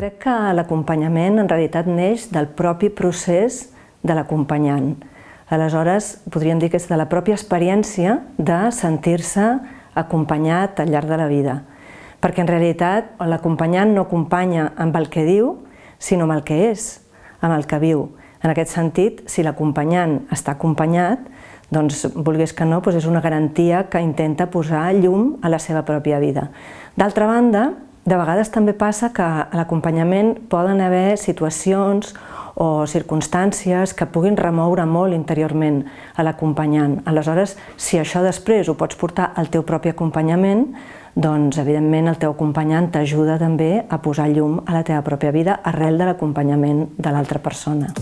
crec que l'acompanyament en realitat neix del propi procés de l'acompanyant. Aleshores, podríem dir que és de la pròpia experiència de sentir-se acompanyat al llarg de la vida. Perquè en realitat l'acompanyant no acompanya amb el que diu, sinó amb el que és, amb el que viu. En aquest sentit, si l'acompanyant està acompanyat, doncs, volgués que no, doncs és una garantia que intenta posar llum a la seva pròpia vida. D'altra banda, de vegades també passa que a l'acompanyament poden haver situacions o circumstàncies que puguin remoure molt interiorment a l'acompanyant. Aleshores, si això després ho pots portar al teu propi acompanyament, doncs evidentment el teu acompanyant t'ajuda també a posar llum a la teva pròpia vida arrel de l'acompanyament de l'altra persona.